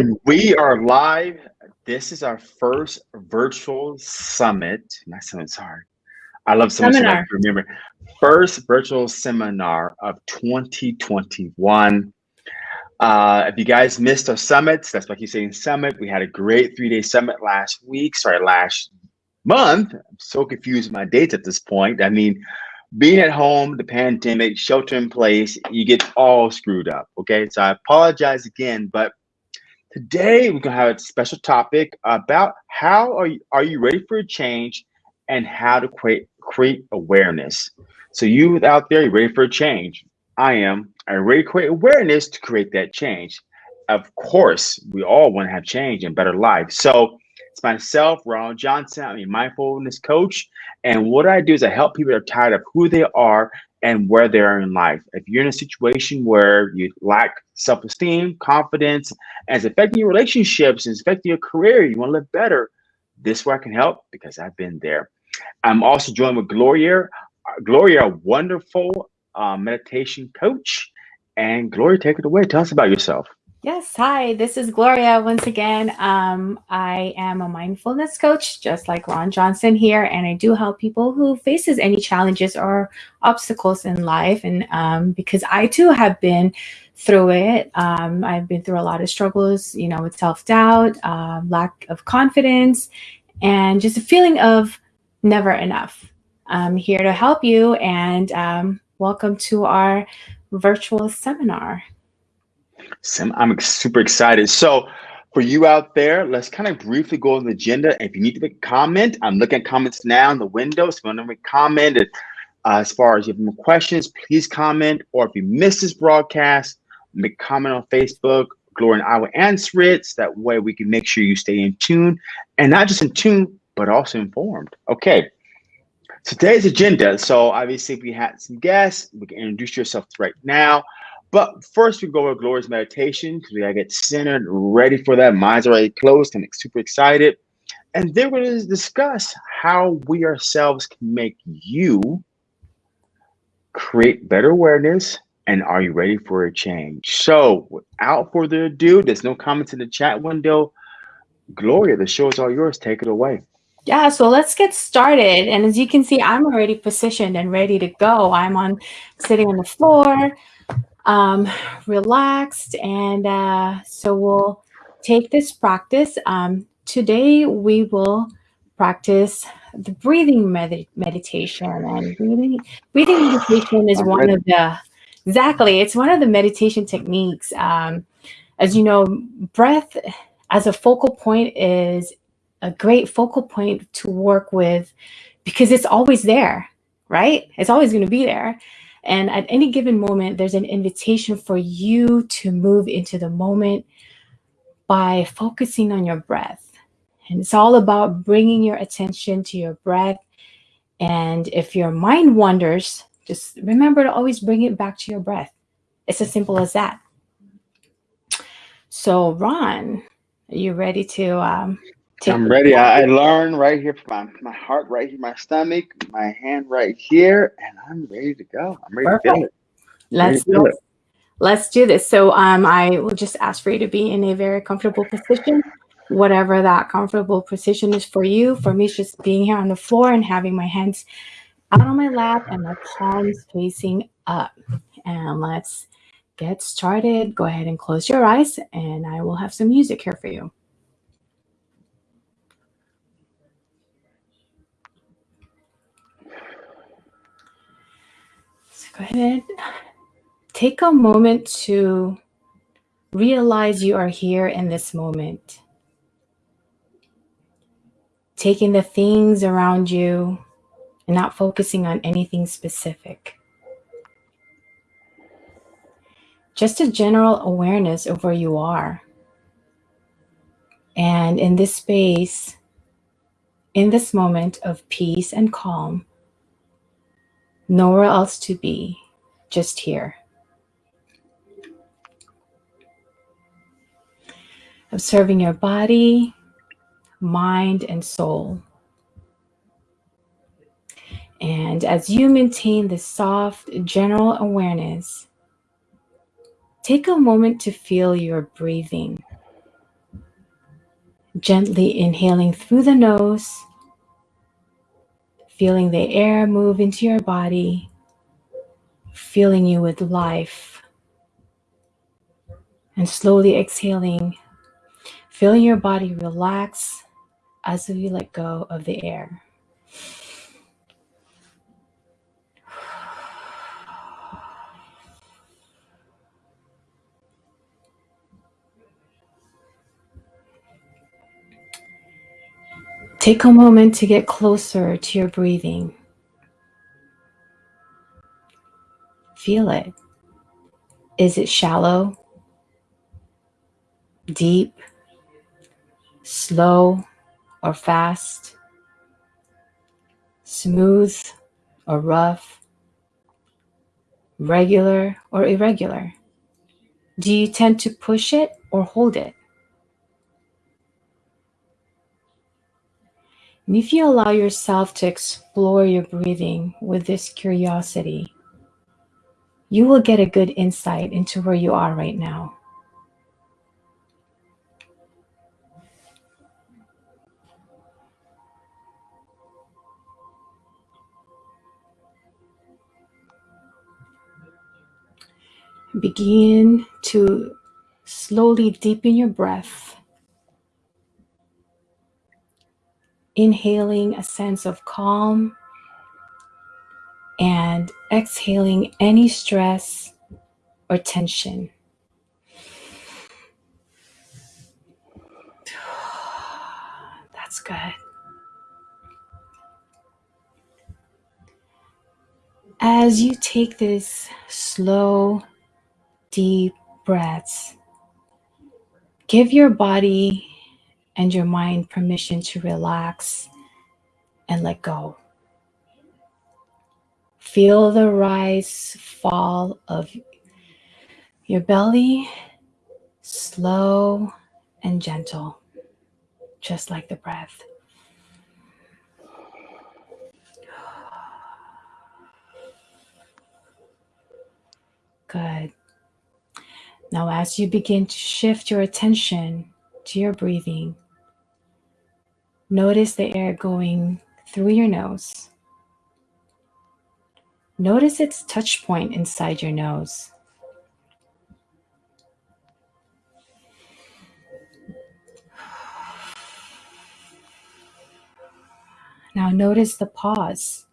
And we are live. This is our first virtual summit. Not summit, sorry. I love so Seminar. much. Remember, first virtual seminar of 2021. Uh, if you guys missed our summits, that's why I keep saying summit. We had a great three-day summit last week. Sorry, last month. I'm so confused with my dates at this point. I mean, being at home, the pandemic, shelter in place, you get all screwed up. Okay, so I apologize again, but today we're gonna have a special topic about how are you are you ready for a change and how to create create awareness. So you out there, you ready for a change? I am. I'm ready to create awareness to create that change. Of course, we all want to have change and better life. So it's myself, Ronald Johnson. I'm a mindfulness coach. And what I do is I help people that are tired of who they are and where they are in life. If you're in a situation where you lack self-esteem, confidence, and it's affecting your relationships, and it's affecting your career, you want to live better, this is where I can help because I've been there. I'm also joined with Gloria. Gloria, a wonderful uh, meditation coach. And Gloria, take it away. Tell us about yourself. Yes, hi, this is Gloria once again. Um, I am a mindfulness coach, just like Ron Johnson here, and I do help people who faces any challenges or obstacles in life. And um, because I too have been through it, um, I've been through a lot of struggles, you know, with self-doubt, uh, lack of confidence, and just a feeling of never enough. I'm here to help you, and um, welcome to our virtual seminar. Sim, I'm super excited. So for you out there, let's kind of briefly go on the agenda. If you need to make a comment, I'm looking at comments now in the window. So if you want to make a comment, uh, as far as you have more questions, please comment. Or if you missed this broadcast, make a comment on Facebook. Gloria and I will answer it. So that way we can make sure you stay in tune and not just in tune, but also informed. Okay. Today's agenda. So obviously we had some guests. We can introduce yourself right now. But first, we go over Gloria's meditation because we gotta get centered, ready for that. Mind's already closed. I'm super excited. And then we're to discuss how we ourselves can make you create better awareness. And are you ready for a change? So, without further ado, there's no comments in the chat window. Gloria, the show is all yours. Take it away. Yeah, so let's get started. And as you can see, I'm already positioned and ready to go. I'm on sitting on the floor um, relaxed. And uh, so we'll take this practice. Um, today we will practice the breathing med meditation. And breathing, breathing meditation is one of the, exactly, it's one of the meditation techniques. Um, as you know, breath as a focal point is a great focal point to work with because it's always there, right? It's always going to be there. And at any given moment, there's an invitation for you to move into the moment by focusing on your breath. And it's all about bringing your attention to your breath. And if your mind wanders, just remember to always bring it back to your breath. It's as simple as that. So Ron, are you ready to um, I'm ready. I, I learn right here from my, my heart right here, my stomach, my hand right here, and I'm ready to go. I'm ready Perfect. to feel it. Let's, feel let's, it. let's do this. So um, I will just ask for you to be in a very comfortable position, whatever that comfortable position is for you. For me, it's just being here on the floor and having my hands out on my lap and my palms facing up. And let's get started. Go ahead and close your eyes and I will have some music here for you. Go ahead. Take a moment to realize you are here in this moment. Taking the things around you and not focusing on anything specific. Just a general awareness of where you are. And in this space, in this moment of peace and calm, nowhere else to be, just here. Observing your body, mind, and soul. And as you maintain this soft, general awareness, take a moment to feel your breathing. Gently inhaling through the nose, feeling the air move into your body, filling you with life. And slowly exhaling, feeling your body relax as you let go of the air. Take a moment to get closer to your breathing. Feel it. Is it shallow, deep, slow, or fast? Smooth or rough? Regular or irregular? Do you tend to push it or hold it? And if you allow yourself to explore your breathing with this curiosity, you will get a good insight into where you are right now. Begin to slowly deepen your breath inhaling a sense of calm and exhaling any stress or tension. That's good. As you take this slow, deep breaths, give your body and your mind permission to relax and let go. Feel the rise, fall of your belly, slow and gentle, just like the breath. Good. Now, as you begin to shift your attention to your breathing, Notice the air going through your nose. Notice its touch point inside your nose. Now notice the pause.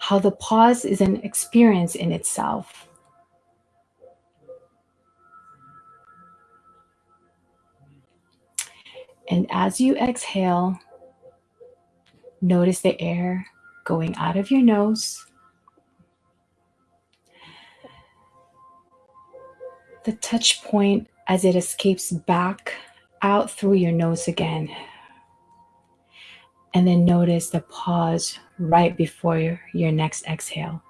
How the pause is an experience in itself. And as you exhale, notice the air going out of your nose. The touch point as it escapes back out through your nose again. And then notice the pause right before your, your next exhale.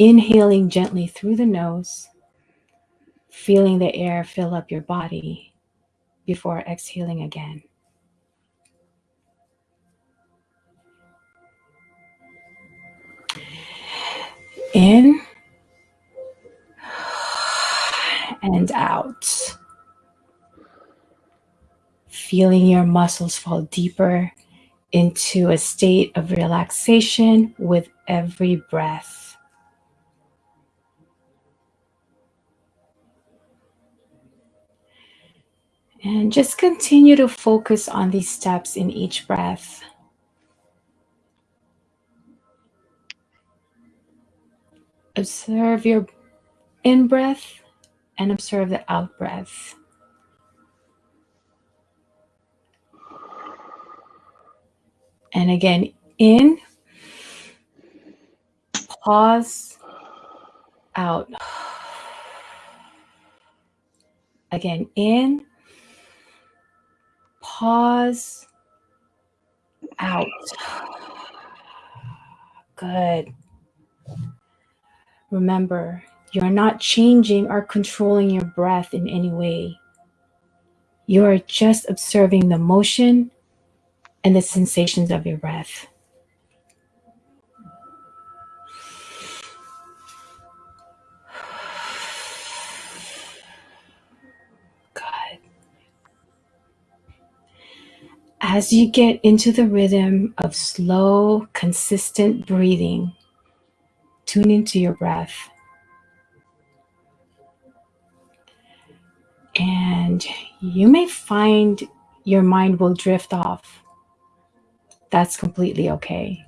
Inhaling gently through the nose feeling the air fill up your body before exhaling again. In and out. Feeling your muscles fall deeper into a state of relaxation with every breath. And just continue to focus on these steps in each breath. Observe your in breath and observe the out breath. And again, in, pause, out. Again, in, pause out. Good. Remember, you're not changing or controlling your breath in any way. You are just observing the motion and the sensations of your breath. As you get into the rhythm of slow, consistent breathing, tune into your breath. And you may find your mind will drift off. That's completely okay.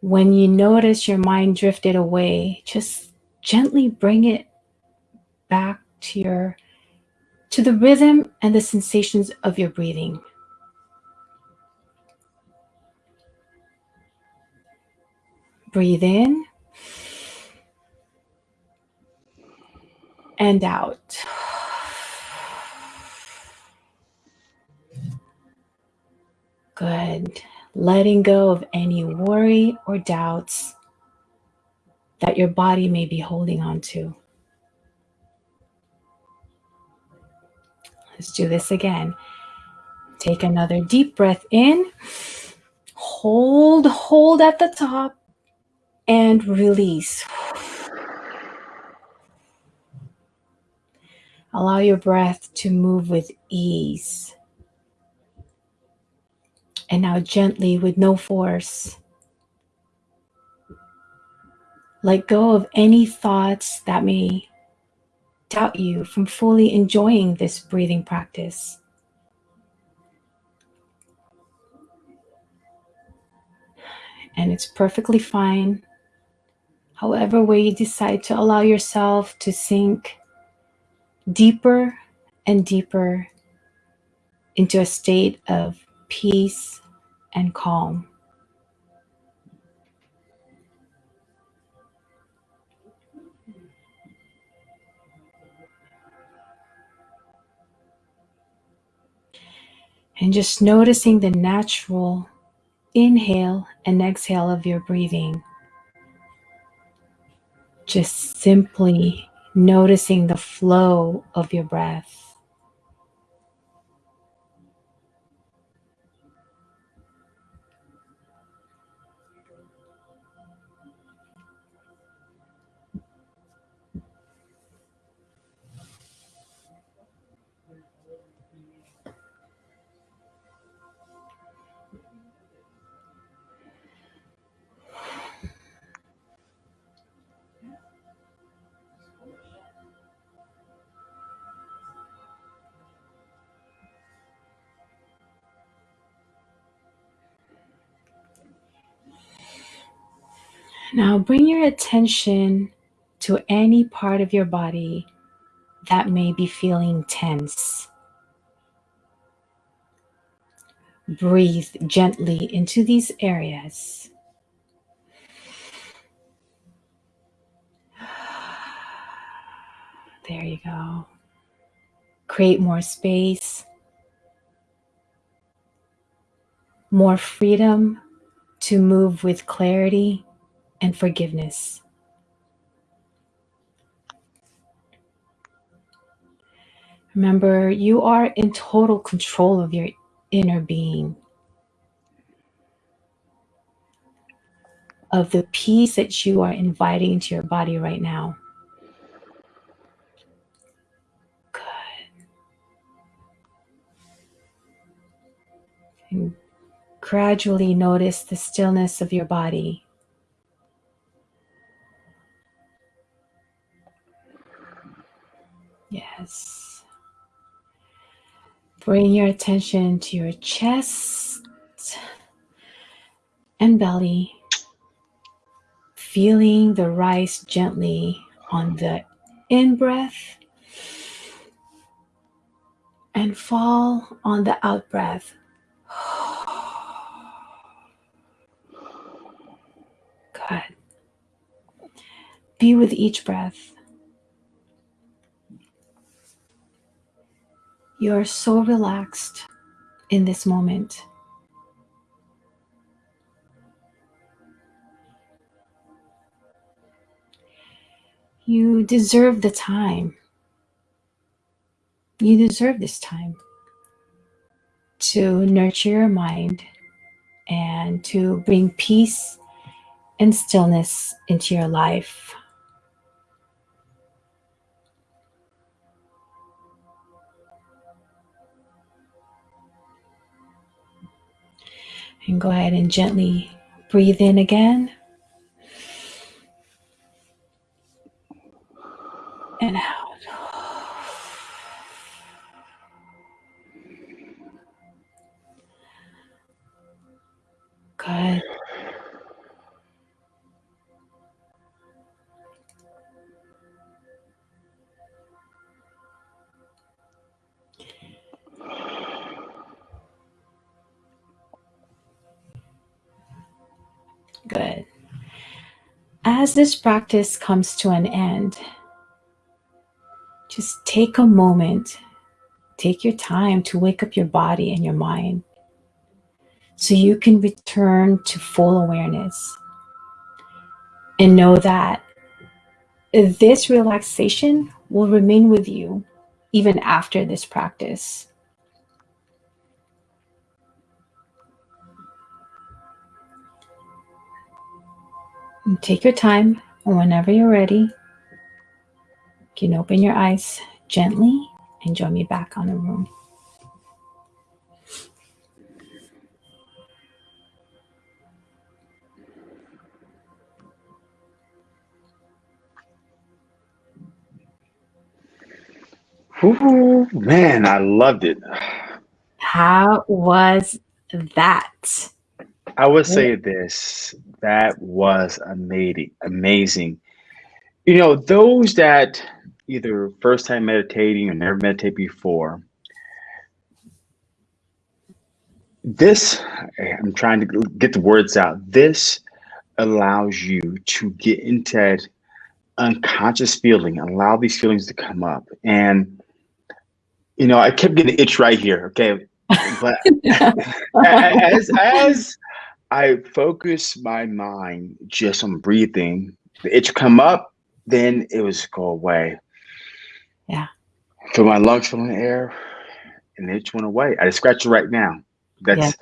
When you notice your mind drifted away, just gently bring it back to your to the rhythm and the sensations of your breathing. Breathe in and out. Good. Letting go of any worry or doubts that your body may be holding on to. Let's do this again. Take another deep breath in. Hold, hold at the top and release. Allow your breath to move with ease. And now, gently, with no force, let go of any thoughts that may doubt you from fully enjoying this breathing practice. And it's perfectly fine. However, way you decide to allow yourself to sink deeper and deeper into a state of peace and calm. And just noticing the natural inhale and exhale of your breathing. Just simply noticing the flow of your breath. Now bring your attention to any part of your body that may be feeling tense. Breathe gently into these areas. There you go. Create more space, more freedom to move with clarity and forgiveness. Remember, you are in total control of your inner being, of the peace that you are inviting into your body right now. Good. And gradually notice the stillness of your body. Yes. Bring your attention to your chest and belly, feeling the rise gently on the in breath and fall on the out breath. Good. Be with each breath. You are so relaxed in this moment. You deserve the time. You deserve this time to nurture your mind and to bring peace and stillness into your life. And go ahead and gently breathe in again. And out. Good. Good. As this practice comes to an end, just take a moment, take your time to wake up your body and your mind so you can return to full awareness and know that this relaxation will remain with you even after this practice. Take your time, and whenever you're ready, you can open your eyes gently and join me back on the room. Ooh, man, I loved it. How was that? I would say this that was amazing. Amazing. You know, those that either first time meditating or never meditate before, this, I'm trying to get the words out. This allows you to get into that unconscious feeling, allow these feelings to come up. And, you know, I kept getting itch right here. Okay. But as, as I focus my mind just on breathing. The itch come up, then it was go away. Yeah. Feel my lungs filling the air, and the itch went away. I just scratch it right now. That's yeah.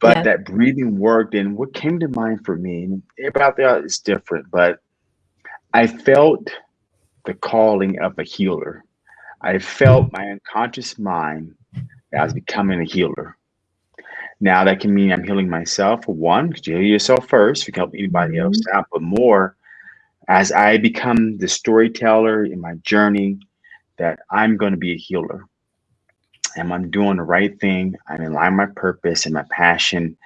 but yeah. that breathing worked. And what came to mind for me, and everybody out there is different, but I felt the calling of a healer. I felt my unconscious mind as becoming a healer. Now that can mean I'm healing myself. One, because you heal yourself first. You can help anybody else mm-hmm. out, but more as I become the storyteller in my journey, that I'm going to be a healer. And I'm doing the right thing. I'm in line with my purpose and my passion,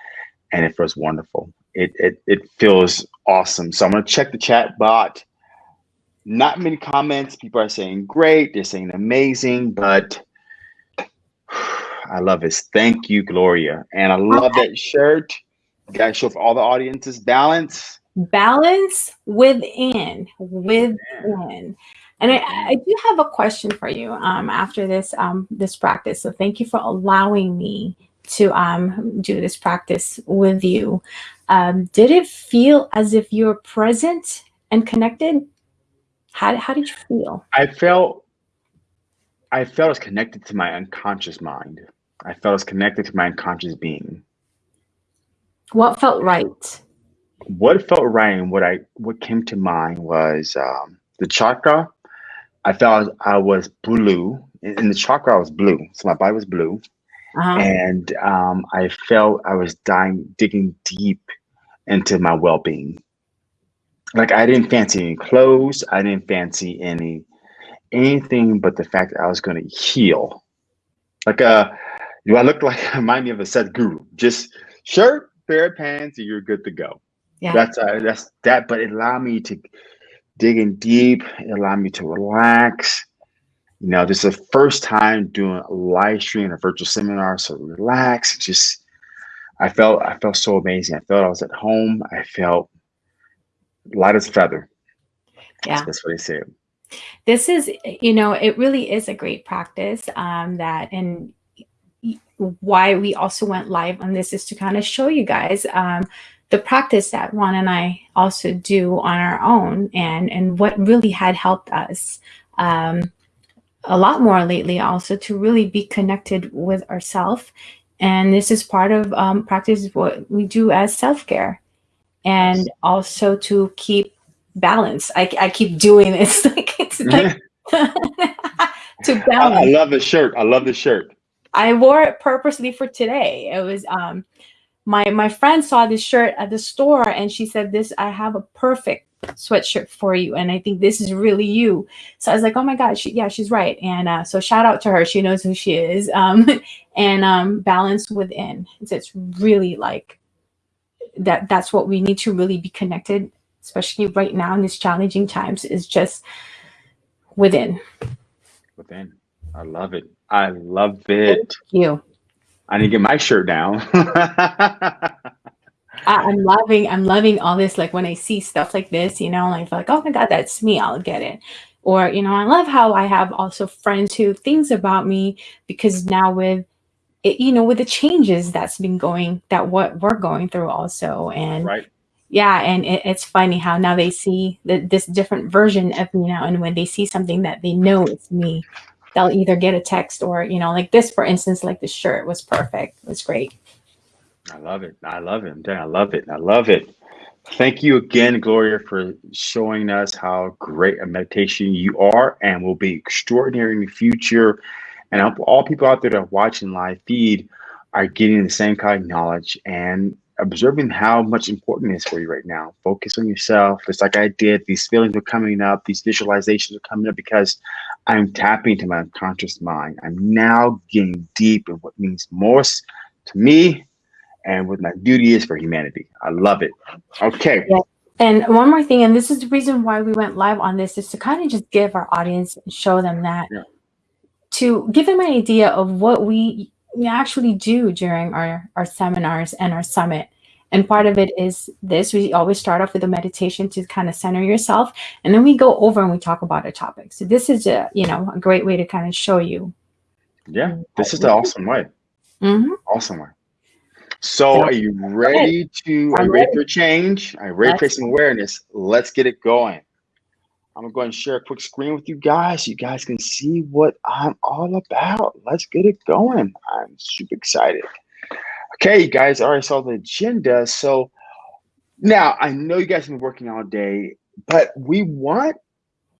and it feels wonderful. It it it feels awesome. So I'm gonna check the chat bot. Not many comments. People are saying great. They're saying amazing, but I love this. Thank you, Gloria. And I love that shirt. You guys show for all the audiences balance. Balance within, within. And I, I do have a question for you um, after this um, this practice. So thank you for allowing me to um, do this practice with you. Um, did it feel as if you were present and connected? How, how did you feel? I felt I felt as connected to my unconscious mind. I felt as connected to my unconscious being. What felt right? What felt right and what I what came to mind was um, the chakra. I felt I was blue. In the chakra, I was blue. So my body was blue. Uh-huh. And um, I felt I was dying, digging deep into my well being. Like I didn't fancy any clothes. I didn't fancy any anything but the fact that I was going to heal. Like a uh, do I look like remind me of a Sadhguru? Just shirt, pair of pants, and you're good to go. Yeah. That's uh, that's that, but it allowed me to dig in deep. It allowed me to relax. You know, this is the first time doing a live stream, a virtual seminar, so relax. Just, I felt, I felt so amazing. I felt I was at home. I felt light as a feather. Yeah, that's what they say. This is, you know, it really is a great practice. Um, that and why we also went live on this is to kind of show you guys um, the practice that Ron and I also do on our own and, and what really had helped us um, a lot more lately also to really be connected with ourselves. And this is part of um, practice what we do as self-care and also to keep balance. I, I keep doing this like it's like to balance. I, I love the shirt. I love the shirt. I wore it purposely for today. It was um, my my friend saw this shirt at the store and she said this i have a perfect sweatshirt for you and i think this is really you. So i was like oh my god she, yeah she's right. And uh, so shout out to her. She knows who she is um, and um, balance within. So it's really like that that's what we need to really be connected especially right now in these challenging times is just within. Within. I love it i love it Thank you i need to get my shirt down I'm loving, I'm loving all this. Like when I see stuff like this, you know, like, like, oh my God, that's me, I'll get it. Or, you know, I love how I have also friends who things about me because now with it, you know, with the changes that's been going, that what we're going through also. And right. yeah, and it, it's funny how now they see the, this different version of me now. And when they see something that they know it's me, they'll either get a text or, you know, like this, for instance, like the shirt was perfect. It was great. I love it. I love it. I love it. I love it. Thank you again, Gloria, for showing us how great a meditation you are and will be extraordinary in the future. And all people out there that are watching live feed are getting the same kind of knowledge and observing how much important it is for you right now. Focus on yourself. It's like I did. These feelings are coming up. These visualizations are coming up because I'm tapping into my unconscious mind. I'm now getting deep in what means most to me and what my duty is for humanity. I love it. Okay. Yeah. And one more thing, and this is the reason why we went live on this, is to kind of just give our audience and show them that yeah. to give them an idea of what we, we actually do during our, our seminars and our summit. And part of it is this, we always start off with a meditation to kind of center yourself. And then we go over and we talk about a topic. So this is a, you know, a great way to kind of show you. Yeah, this is the awesome way. Mm -hmm. Awesome way. So are you ready to, are you ready for change? Are you ready for some awareness? Let's get it going. I'm gonna go ahead and share a quick screen with you guys. So you guys can see what I'm all about. Let's get it going. I'm super excited. Okay, guys already saw the agenda. So now I know you guys have been working all day, but we want,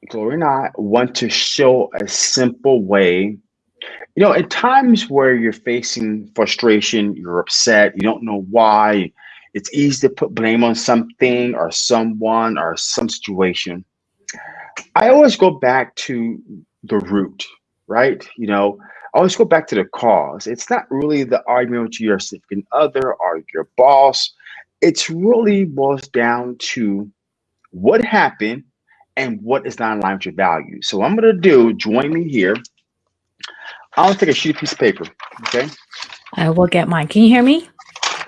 Gloria and I want to show a simple way you know, at times where you're facing frustration, you're upset, you don't know why, it's easy to put blame on something or someone or some situation. I always go back to the root, right? You know, always go back to the cause. It's not really the argument with your significant other or your boss. It's really boils down to what happened and what is not in line with your values. So I'm going to do, join me here. I want to take a sheet piece of paper. Okay. I will get mine. Can you hear me?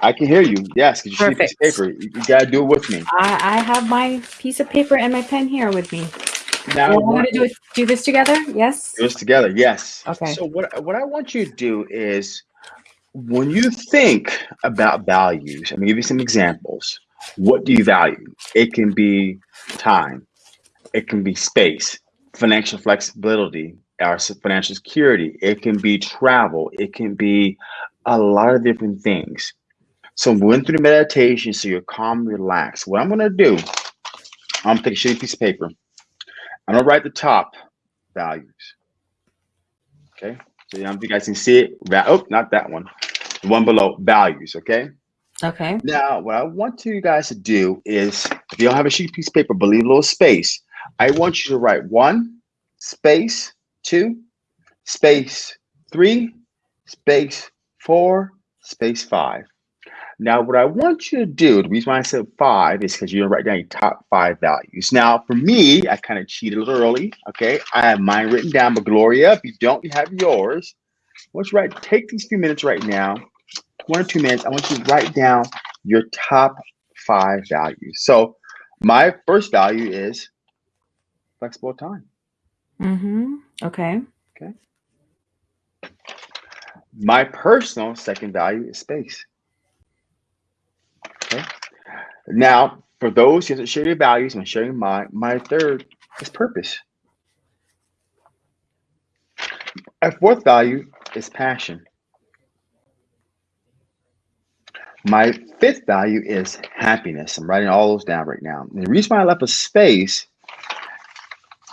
I can hear you. Yes. Get your sheet piece of paper. You, you got to do it with me. I, I have my piece of paper and my pen here with me. Now we're going to do do this together. Yes. Do this together. Yes. Okay. So what what I want you to do is when you think about values, I'm gonna give you some examples. What do you value? It can be time, it can be space, financial flexibility, our financial security. It can be travel. It can be a lot of different things. So we went through the meditation so you're calm, relaxed. What I'm gonna do, I'm gonna take a shitty piece of paper. I'm gonna write the top values. Okay, so yeah, you guys can see it. Oh, not that one. The one below values. Okay. Okay. Now, what I want you guys to do is, if you don't have a sheet piece of paper, but leave a little space, I want you to write one space two, space three, space four, space five. Now, what I want you to do, the reason why I said five is because you're gonna write down your top five values. Now, for me, I kind of cheated a little early. Okay, I have mine written down, but Gloria, if you don't, you have yours. Let's write. Take these few minutes right now, one or two minutes. I want you to write down your top five values. So, my first value is flexible time. Mm-hmm. Okay. Okay. My personal second value is space. Okay. Now, for those who share your values, I'm sharing my my third is purpose. My fourth value is passion. My fifth value is happiness. I'm writing all those down right now. And the reason why I left a space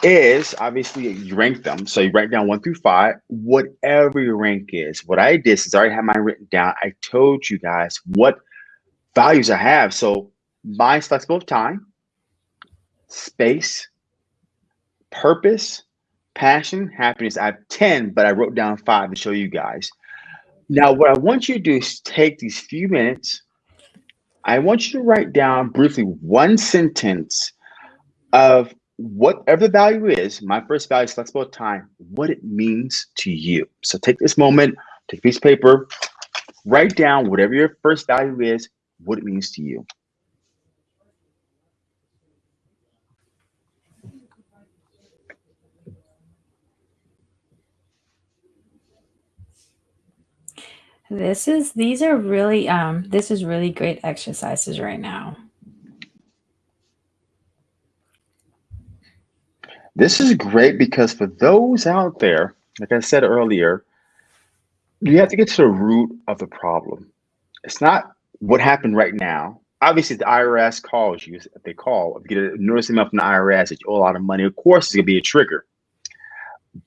is obviously you rank them. So you write down one through five, whatever your rank is. What I did is I already have mine written down. I told you guys what values I have. So mine's flexible time, space, purpose, passion, happiness. I have 10, but I wrote down five to show you guys. Now, what I want you to do is take these few minutes. I want you to write down briefly one sentence of whatever the value is. My first value is flexible time, what it means to you. So take this moment, take a piece of paper, write down whatever your first value is, what it means to you. This is these are really um this is really great exercises right now. This is great because for those out there, like I said earlier, you have to get to the root of the problem. It's not what happened right now. Obviously, the IRS calls you. If they call, if you get a notice email from the IRS that you owe a lot of money, of course, it's gonna be a trigger.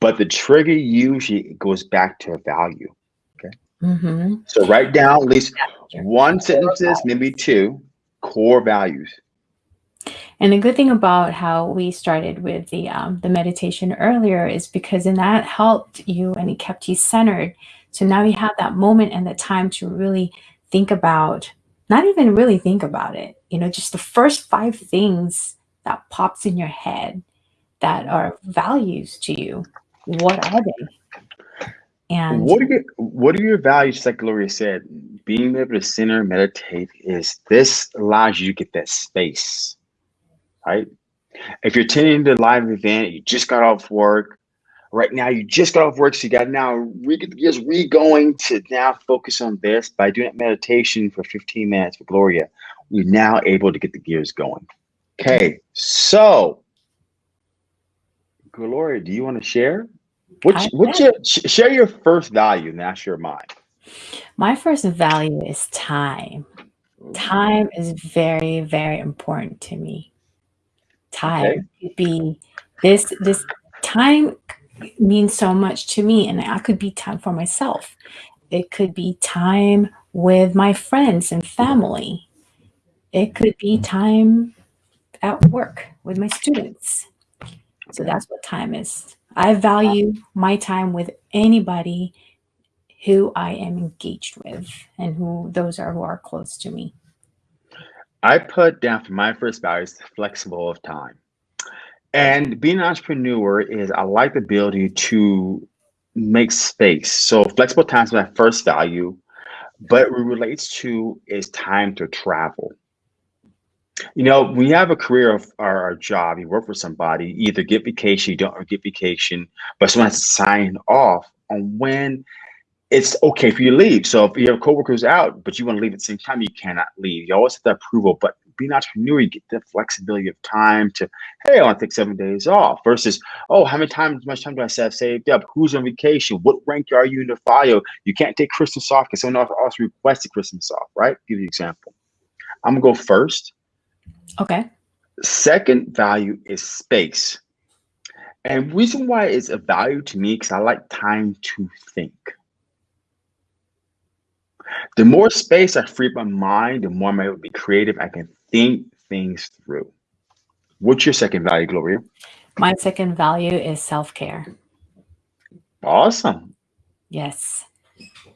But the trigger usually goes back to a value. Mm-hmm. So write down at least one sentences, maybe two core values. And the good thing about how we started with the um, the meditation earlier is because in that helped you and it kept you centered. So now you have that moment and the time to really think about, not even really think about it, you know, just the first five things that pops in your head that are values to you. What are they? And what are your what are your values, like Gloria said? Being able to center, meditate is this allows you to get that space, right? If you're attending the live event, you just got off work. Right now, you just got off work, so you got now re just re going to now focus on this by doing meditation for 15 minutes for Gloria. We're now able to get the gears going. Okay, so Gloria, do you want to share? What's, what's your share your first value and that's your mine? My first value is time. Time is very, very important to me. Time okay. be this this time means so much to me and I could be time for myself. It could be time with my friends and family. It could be time at work with my students. So that's what time is I value my time with anybody who I am engaged with and who those are who are close to me. I put down for my first value is flexible of time. And being an entrepreneur is I like the ability to make space. So flexible time is my first value, but it relates to is time to travel. You know, you have a career of or a job, you work for somebody, either get vacation, you don't or get vacation, but someone has to sign off on when it's okay for you to leave. So if you have coworkers out, but you want to leave at the same time, you cannot leave. You always have the approval, but being an entrepreneur, you get the flexibility of time to, hey, I want to take seven days off versus, oh, how many times, much time do I have saved up? Who's on vacation? What rank are you in the file? You can't take Christmas off because someone else requested Christmas off, right? Give you an example. I'm gonna go first. Okay. Second value is space. And reason why it's a value to me because I like time to think. The more space I free up my mind, the more I'm able to be creative. I can think things through. What's your second value, Gloria? My second value is self-care. Awesome. Yes.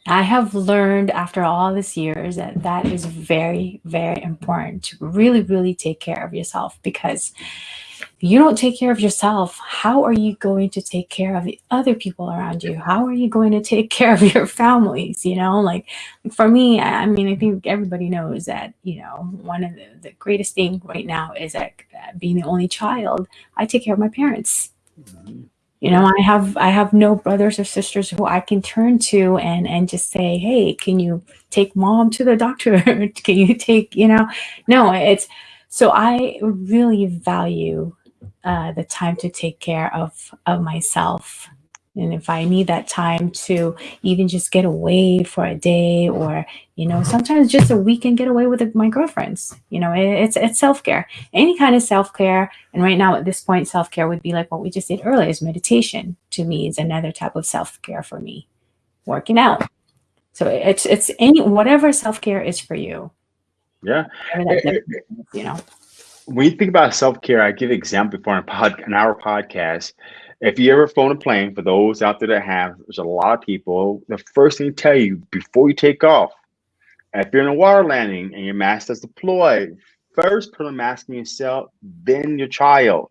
I have learned after all these years that that is very, very important to really, really take care of yourself because you don't take care of yourself, how are you going to take care of the other people around you? How are you going to take care of your families? You know, like for me, I mean, I think everybody knows that, you know, one of the, the greatest thing right now is that being the only child, I take care of my parents. You know i have i have no brothers or sisters who i can turn to and and just say hey can you take mom to the doctor can you take you know no it's so i really value uh, the time to take care of of myself and if I need that time to even just get away for a day or, you know, sometimes just a weekend get away with my girlfriends, you know, it's, it's self-care, any kind of self-care. And right now at this point, self-care would be like what we just did earlier is meditation to me is another type of self-care for me, working out. So it's, it's any, whatever self-care is for you. Yeah. That eh, eh, is, you know. When you think about self care, I give an example before a pod, an hour podcast. If you ever flown a plane, for those out there that have, there's a lot of people. The first thing to tell you before you take off, if you're in a water landing and your mask is deployed, first put a mask on yourself, then your child.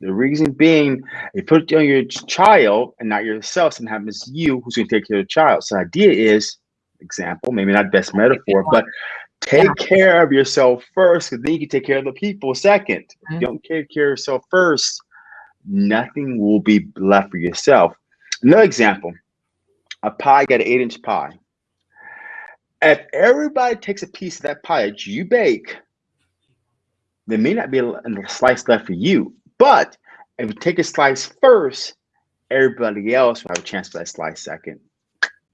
The reason being, if you put it on your child and not yourself, something happens to you, who's going to take care of the child? So the idea is, example, maybe not best metaphor, but take yeah. care of yourself first, because then you can take care of the people 2nd mm-hmm. don't take care of yourself first, nothing will be left for yourself. Another example, a pie got an eight inch pie. If everybody takes a piece of that pie that you bake, there may not be a, a slice left for you. But if you take a slice first, everybody else will have a chance for that slice second.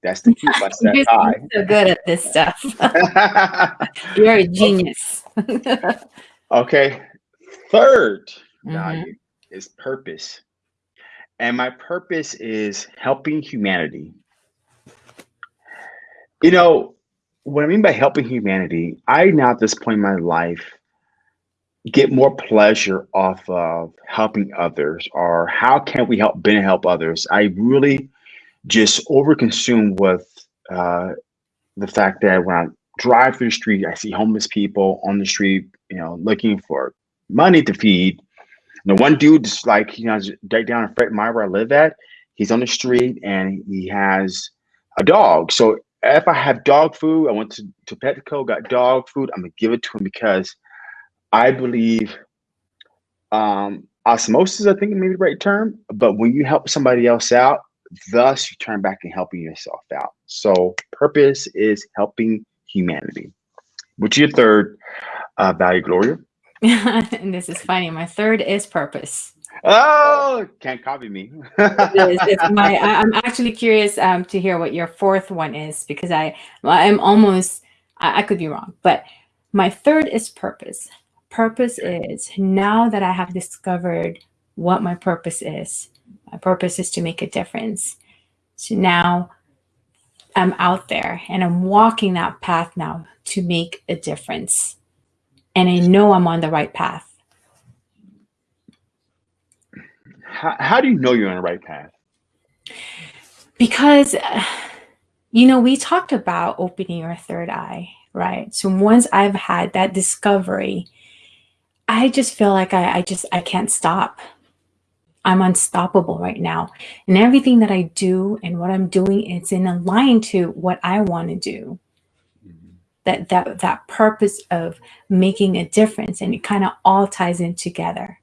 That's the key. That's that pie. so good at this stuff. You're a genius. okay. 3rd mm-hmm. value is purpose. And my purpose is helping humanity. You know, what I mean by helping humanity, I now at this point in my life get more pleasure off of helping others or how can we help Ben help others. I really just overconsumed with uh, the fact that when I drive through the street, I see homeless people on the street, you know, looking for money to feed. And the one dude just like, you know, right down in Fred Meyer where I live at, he's on the street and he has a dog. So if I have dog food, I went to, to Petco, got dog food, I'm gonna give it to him because I believe um, osmosis, I think maybe the right term, but when you help somebody else out, thus you turn back and helping yourself out. So purpose is helping humanity. What's your third uh, value, Gloria? and this is funny. My third is purpose. Oh, can't copy me. it is, it's my, I, am actually curious um, to hear what your fourth one is because I, I'm almost, I, I could be wrong, but my third is purpose. Purpose is now that I have discovered what my purpose is, my purpose is to make a difference. So now I'm out there and I'm walking that path now to make a difference. And I know I'm on the right path. How, how do you know you're on the right path? Because, uh, you know, we talked about opening your third eye, right? So once I've had that discovery, I just feel like I, I just, I can't stop. I'm unstoppable right now. And everything that I do and what I'm doing, it's in line to what I want to do. Mm-hmm. That that that purpose of making a difference and it kind of all ties in together.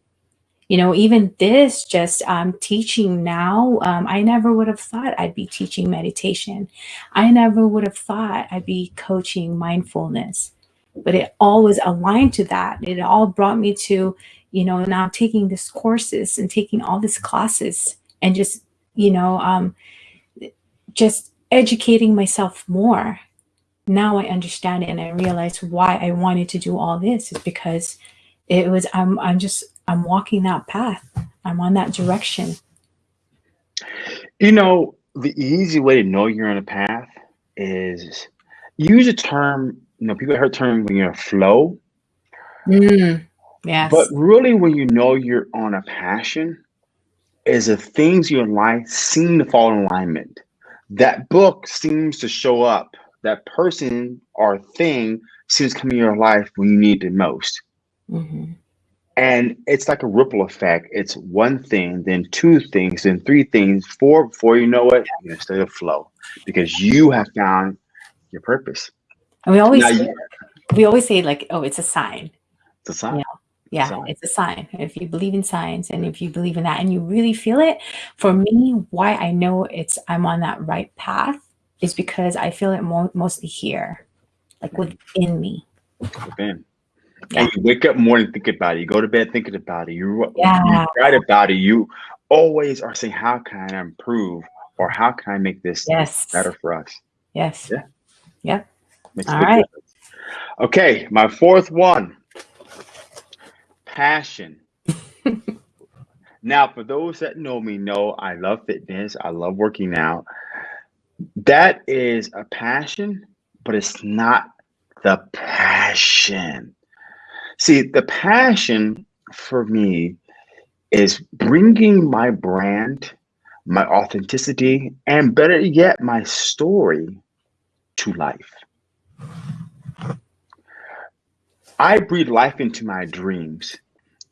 You know, even this just um, teaching now, um, I never would have thought I'd be teaching meditation. I never would have thought I'd be coaching mindfulness, but it all was aligned to that. It all brought me to, you know, now taking these courses and taking all these classes and just, you know, um, just educating myself more. Now I understand it and I realize why I wanted to do all this is because it was, I'm, I'm just, I'm walking that path. I'm on that direction. You know, the easy way to know you're on a path is use a term, you know, people heard term when you're flow. Mm. Yes. But really, when you know you're on a passion, is the things in your life seem to fall in alignment. That book seems to show up. That person or thing seems to come in your life when you need it most. Mm-hmm. And it's like a ripple effect. It's one thing, then two things, then three things, four. Before you know it, you're in a state of flow because you have found your purpose. And we always say, we always say like, oh, it's a sign. It's a sign. Know? Yeah sign. it's a sign. If you believe in science and if you believe in that and you really feel it for me why i know it's i'm on that right path is because i feel it mo- mostly here like within me. Within. Yeah. and you wake up morning thinking about it. You go to bed thinking about it. You, yeah. you write about it. You always are saying how can i improve or how can i make this yes. better for us? Yes. Yeah. Yep. Makes all right. difference. okay my fourth one passion. now, for those that know me, know I love fitness. I love working out. That is a passion, but it's not the passion. See, the passion for me is bringing my brand, my authenticity, and better yet, my story to life. I breathe life into my dreams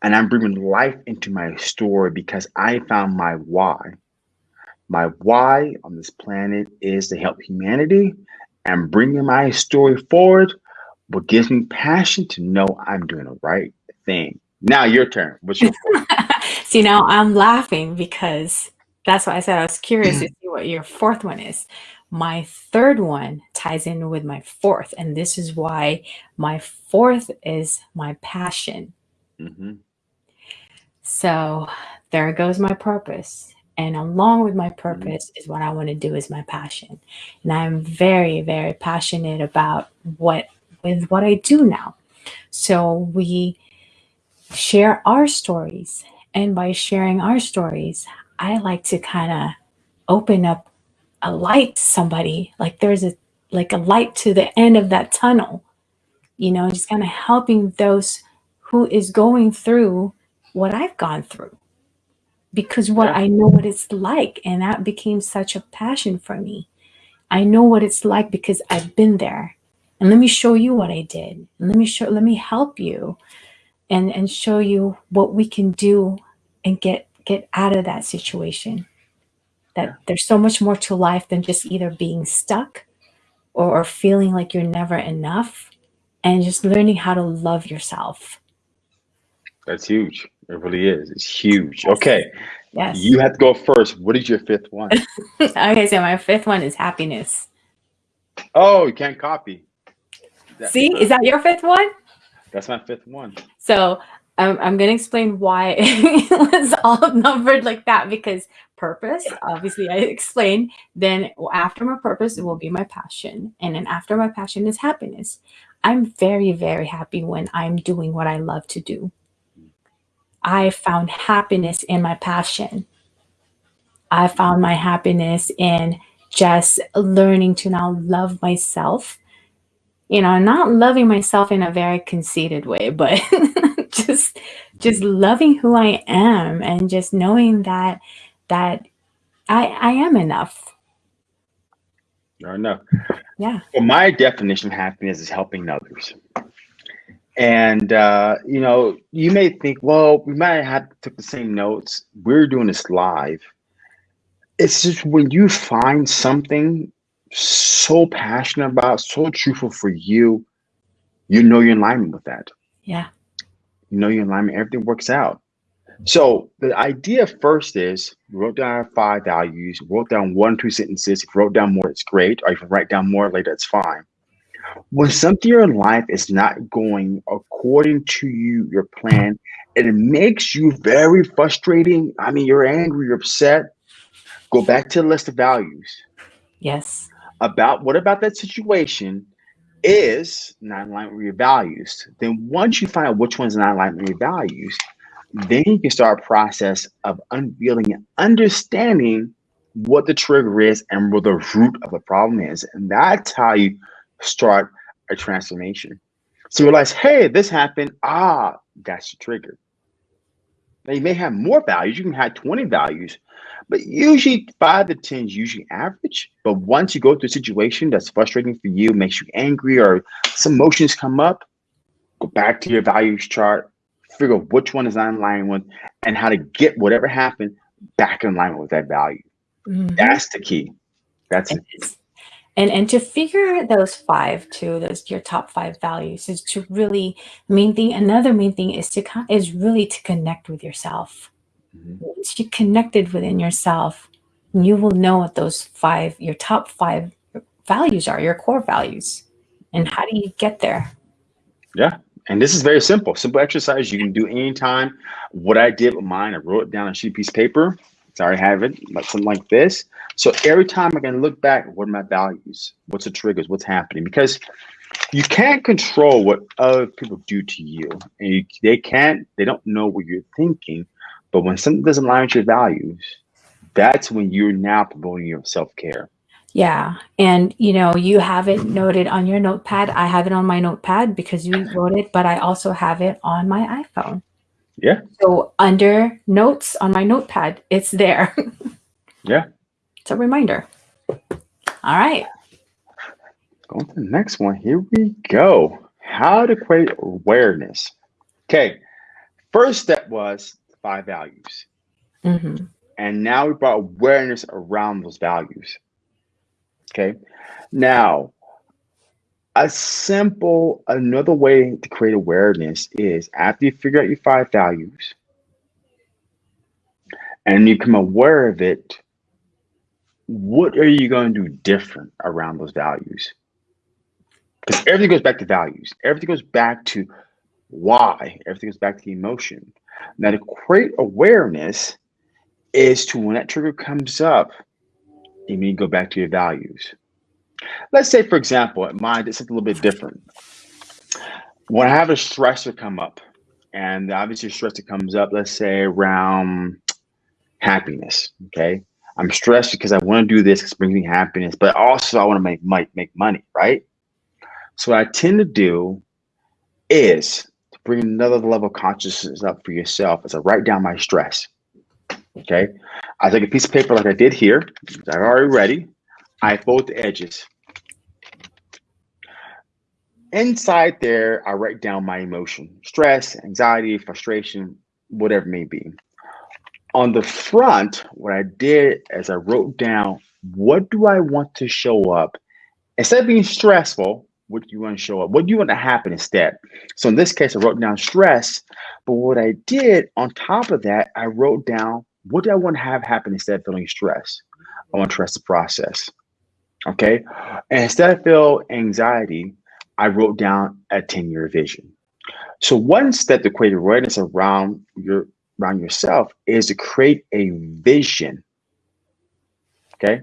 and I'm bringing life into my story because I found my why. My why on this planet is to help humanity and bringing my story forward what gives me passion to know I'm doing the right thing. Now your turn. What's your See, now I'm laughing because that's why I said I was curious to see what your fourth one is. My third one ties in with my fourth, and this is why my fourth is my passion. Mm-hmm. So there goes my purpose. And along with my mm-hmm. purpose is what I want to do is my passion. And I'm very, very passionate about what with what I do now. So we share our stories. And by sharing our stories, I like to kind of open up a light to somebody like there's a like a light to the end of that tunnel you know just kind of helping those who is going through what i've gone through because what yeah. i know what it's like and that became such a passion for me i know what it's like because i've been there and let me show you what i did and let me show let me help you and and show you what we can do and get get out of that situation that yeah. there's so much more to life than just either being stuck or, or feeling like you're never enough and just learning how to love yourself. That's huge. It really is. It's huge. Okay. Yes. You have to go first. What is your fifth one? okay, so my fifth one is happiness. Oh, you can't copy. See, is that your fifth one? That's my fifth one. So um, I'm going to explain why it was all numbered like that because purpose, obviously, I explained. Then after my purpose, it will be my passion. And then after my passion is happiness. I'm very, very happy when I'm doing what I love to do. I found happiness in my passion. I found my happiness in just learning to now love myself. You know, not loving myself in a very conceited way, but just just loving who I am and just knowing that that I I am enough. You're enough. Yeah. Well, my definition of happiness is helping others. And uh, you know, you may think, well, we might have took the same notes. We're doing this live. It's just when you find something so passionate about, so truthful for you, you know you're in alignment with that. Yeah you know you're in alignment, everything works out. So the idea first is wrote down five values, wrote down one, two sentences. If you wrote down more, it's great. Or if you write down more later, it's fine. When something in your life is not going according to you, your plan, and it makes you very frustrating. I mean, you're angry, you're upset. Go back to the list of values. Yes. About what about that situation is not in line with your values. Then once you find out which one's not in line with your values, then you can start a process of unveiling and understanding what the trigger is and what the root of the problem is. And that's how you start a transformation. So you realize, hey, this happened. Ah, that's the trigger. Now you may have more values. You can have 20 values, but usually five to 10 is usually average. But once you go through a situation that's frustrating for you, makes you angry, or some emotions come up, go back to your values chart, figure out which one is in line with, and how to get whatever happened back in line with that value. Mm-hmm. That's the key. That's it. And and to figure those five to those your top five values is to really main thing another main thing is to come is really to connect with yourself. Mm-hmm. once you connected within yourself you will know what those five your top five values are your core values. And how do you get there? Yeah. And this is very simple. Simple exercise. You can do anytime. What i did with mine i wrote it down on a sheet piece of paper Sorry, I have it, like something like this. So every time I can look back, what are my values? What's the triggers? What's happening? Because you can't control what other people do to you, and you, they can't. They don't know what you're thinking. But when something doesn't align with your values, that's when you're now promoting your self care. Yeah. And you know, you have it noted on your notepad. I have it on my notepad because you wrote it, but I also have it on my iPhone. Yeah. So under notes on my notepad, it's there. yeah. It's a reminder. All right. Going to the next one. Here we go. How to create awareness. Okay. First step was five values. Mm-hmm. And now we brought awareness around those values. Okay. Now, a simple, another way to create awareness is after you figure out your five values and you become aware of it, what are you going to do different around those values? Because everything goes back to values. Everything goes back to why. Everything goes back to the emotion. Now, to create awareness is to when that trigger comes up, you need to go back to your values. Let's say, for example, at mine, it's a little bit different. When I have a stressor come up, and obviously stressor comes up, let's say around happiness, okay? I'm stressed because I want to do this it brings me happiness, but also I want to make, make, make money, right? So what I tend to do is to bring another level of consciousness up for yourself as I write down my stress. Okay. I take a piece of paper like I did here. I've already ready. I fold the edges. Inside there, I write down my emotion, stress, anxiety, frustration, whatever it may be. On the front, what I did is I wrote down, what do I want to show up? Instead of being stressful, what do you want to show up? What do you want to happen instead? So in this case, I wrote down stress, but what I did on top of that, I wrote down what do I want to have happen instead of feeling stress? I want to trust the process. Okay. And instead of feel anxiety, I wrote down a 10 year vision. So one step to create awareness around your around yourself is to create a vision. Okay.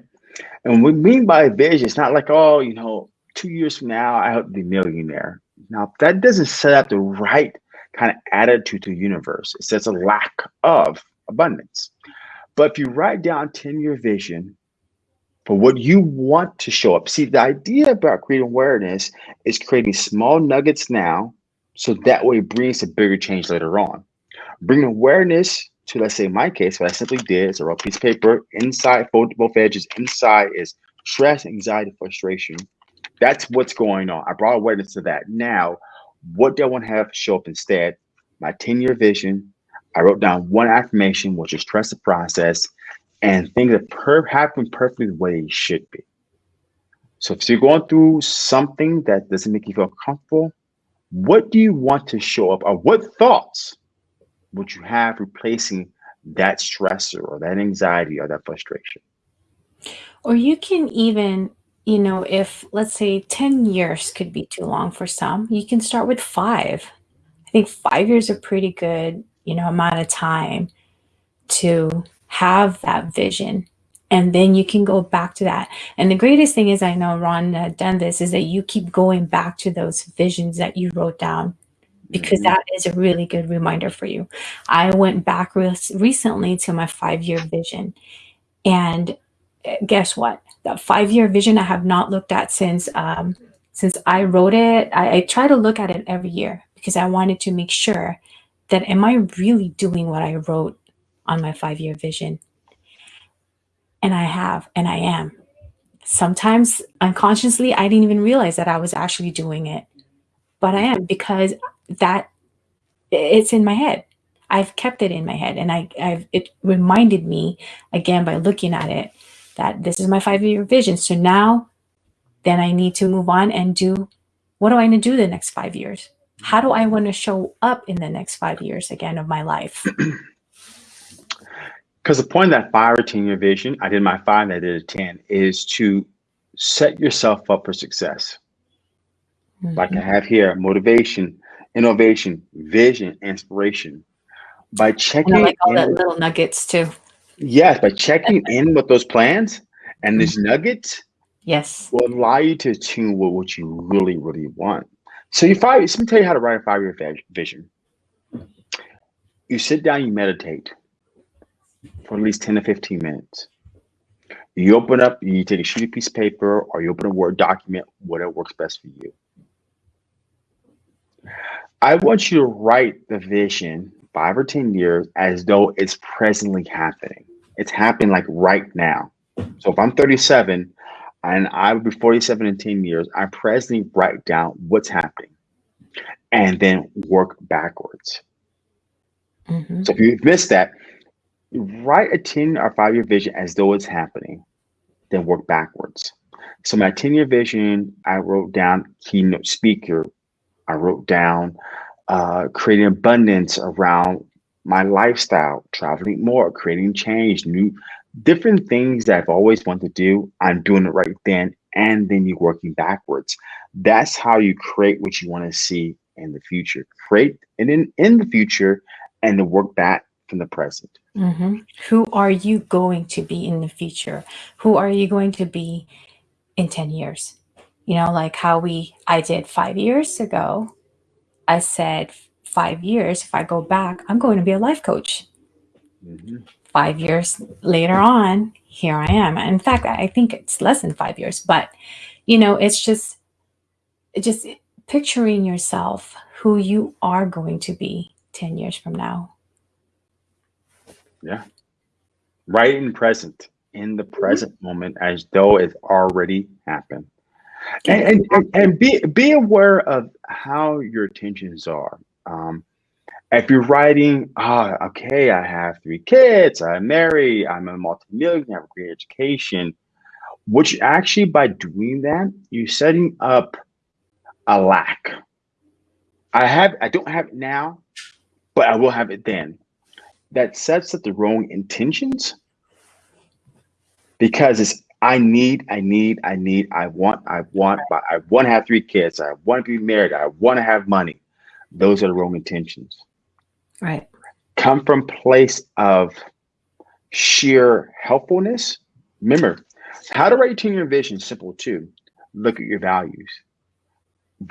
And what we mean by vision, it's not like, oh, you know, two years from now, I hope to be a millionaire. Now that doesn't set up the right kind of attitude to the universe. It says a lack of abundance. But if you write down 10 year vision for what you want to show up, see, the idea about creating awareness is creating small nuggets now so that way it brings a bigger change later on. Bring awareness to, let's say, my case, what I simply did is I wrote a piece of paper inside, fold both edges. Inside is stress, anxiety, frustration. That's what's going on. I brought awareness to that. Now, what do I want to have show up instead? My 10 year vision, I wrote down one affirmation, which is trust the process and things that per- happen perfectly the way it should be. So if you're going through something that doesn't make you feel comfortable, what do you want to show up or what thoughts would you have replacing that stressor or that anxiety or that frustration? Or you can even, you know, if let's say 10 years could be too long for some, you can start with five. I think five years are pretty good you know amount of time to have that vision and then you can go back to that. And the greatest thing is i know ron had done this is that you keep going back to those visions that you wrote down because mm-hmm. that is a really good reminder for you. I went back re- recently to my five year vision and eh, guess what? That five year vision i have not looked at since um, since i wrote it. I, I try to look at it every year because i wanted to make sure that am I really doing what I wrote on my five year vision? And I have, and I am. Sometimes unconsciously, I didn't even realize that I was actually doing it, but I am because that it's in my head. I've kept it in my head, and I, I've it reminded me again by looking at it that this is my five year vision. So now, then I need to move on and do what do I need to do the next five years? how do I want to show up in the next five years again of my life? Because the point of that five or 10 year vision, I did my five, I did a 10, is to set yourself up for success. Mm-hmm. Like I have here motivation, innovation, vision, inspiration. By checking and I like all in, little nuggets too. Yes, by checking in with those plans and these mm-hmm. nuggets, yes, will allow you to tune with what you really, really want. So you five. Let me tell you how to write a five-year vision. You sit down, you meditate for at least ten to fifteen minutes. You open up, you take a sheet of piece of paper or you open a Word document, whatever works best for you. I want you to write the vision five or 10 years as though it's presently happening. It's happening like right now. So if I'm 37 and I would be 47 in 10 years, I presently write down what's happening and then work backwards. Mm-hmm. So if you've missed that, write a 10 or five year vision as though it's happening, then work backwards. So my 10 year vision, I wrote down keynote speaker. I wrote down uh, creating abundance around my lifestyle, traveling more, creating change, new different things that I've always wanted to do. I'm doing it right then, and then you're working backwards. That's how you create what you want to see in the future. Create and in in the future, and then work back from the present. Mm-hmm. Who are you going to be in the future? Who are you going to be in 10 years? You know, like how we, I did five years ago. I said, five years, if I go back, I'm going to be a life coach. Mm-hmm. Five years later on, here I am. In fact, I think it's less than five years, but you know, it's just, just picturing yourself who you are going to be 10 years from now. Yeah. Right in present, in the present mm-hmm. moment, as though it's already happened. And, and, and, be, be aware of how your intentions are. Um, if you're writing, ah, oh, okay, I have three kids, I'm married, I'm a multimillionaire, I have a great education, which actually by doing that, you're setting up a lack. I have, I don't have it now, but I will have it then that sets up the wrong intentions because it's I need, I need, I need, I want, I want, but I want to have three kids, I want to be married, I want to have money. Those are the wrong intentions. Right. Come from place of sheer helpfulness. Remember, how to write a 10 year vision simple too. Look at your values.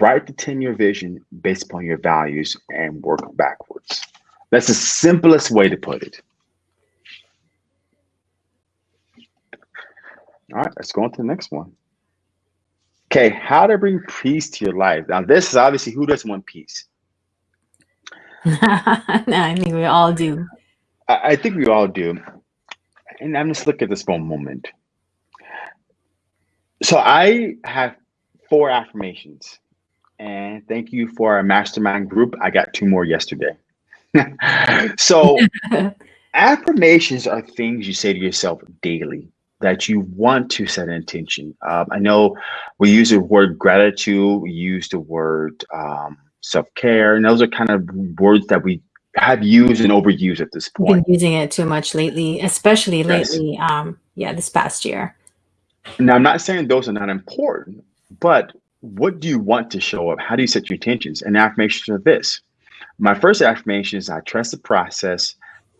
Write the 10 year vision based upon your values and work backwards. That's the simplest way to put it. All right, let's go on to the next one. Okay, how to bring peace to your life. Now, this is obviously who doesn't want peace? I think we all do. I, I think we all do. And I'm just looking at this for a moment. So I have four affirmations. And thank you for our mastermind group. I got two more yesterday. So affirmations are things you say to yourself daily that you want to set an intention. Um, I know we use the word gratitude, we use the word um, self-care, and those are kind of words that we have used and overused at this point. Been using it too much lately, especially yes. lately. Um, yeah, this past year. Now, I'm not saying those are not important, but what do you want to show up? How do you set your intentions? And affirmations are this. My first affirmation is I trust the process.